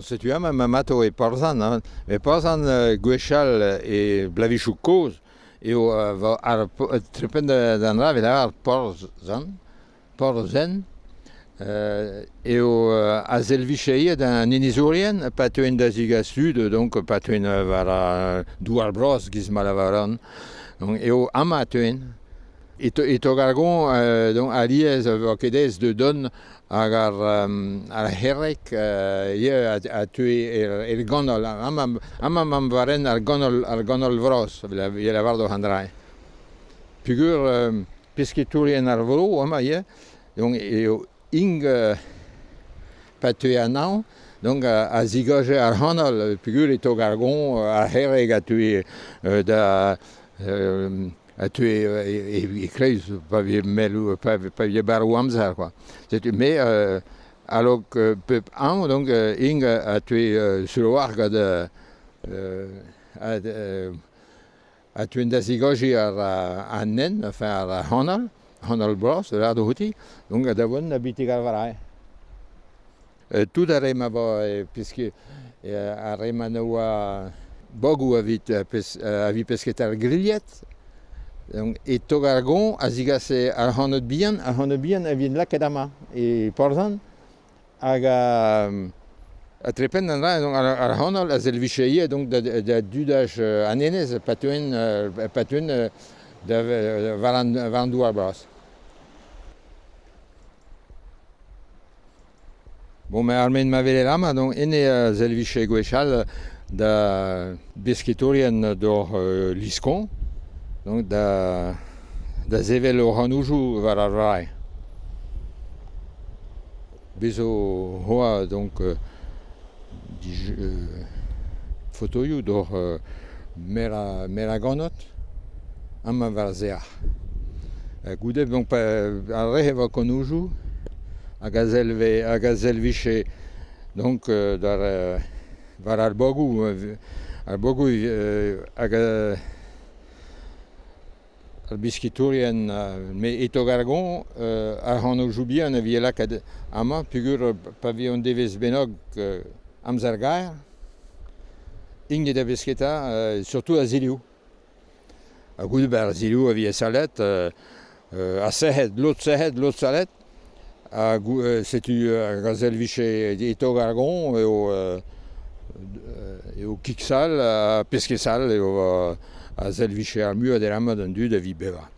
Setu am ma mato e parzan, hein? e parzan uh, gwechal e blavichou koz, eo uh, ar trepen d'an ra, vela ar parzan, parzen, uh, eo uh, a zelvicheie d'an inizourien, pa da ziga sud, donc pa teuen uh, var a douar bros giz malavaran, eo ama teuen, Et to gargon donc aliez kedez de don hag ar ar herrek ye a tue el gonol amam amam am varen ar gonol ar gonol vros ye la vardo handrai Pugur piske tourien ar vro ama ye donc ing pa tue anao Donc a zigoje ar honol, pugur et to gargon ar herrek a tue da a tu e, e, e kreiz pa vi melu pa pa vi bar amzar quoi. C'est mais euh, alors que peuple an donc ing a tu euh, sur warga de euh, a a tu da zigoji ar annen enfin ar honal honal bros la do huti donc da bon habite euh, tout a rema bo puisque a rema noa bogu avit avit pesketar grillet Donc, et Togargon, ar gon a zigas ar c'hanot bihan, ar c'hanot bihan a vin laket ama e porzan hag a, a trepen an ra, donc, ar, ar c'hanol a donc, da, da dudaj uh, anenez patuen, uh, patuen uh, da uh, varan, varan douar bras. Bon, mais armen ma vele lama, donc ene a zel viche gwechal da besketorien d'or uh, liskon, donc da, da zevel o ranoujoù war ar vare. Bezo hoa, donc, euh, dij, euh, fotoioù d'or euh, mera, mera ganot, ama war zear. Euh, goudev, donc, pa, ar re eva konoujoù, hag a zelve, hag a zelviche, donc, euh, dar, euh, war ar bogou, euh, ar bogou, euh, hag a, ar biskiturien me eto gargon a ar hanno joubiñ an avielak ad ama pugur pavion devez bennog amzer gaer inget a besketa surtout a ziliou a gout ber ziliou a vie salet a sehet lot sehet lot salet. A setu uh, gazel viche eto gargon eo Euh, eu Kixal, a Pesquesal, eu, a Zelvicher Mu, a Delam, d'un du de Vibeva.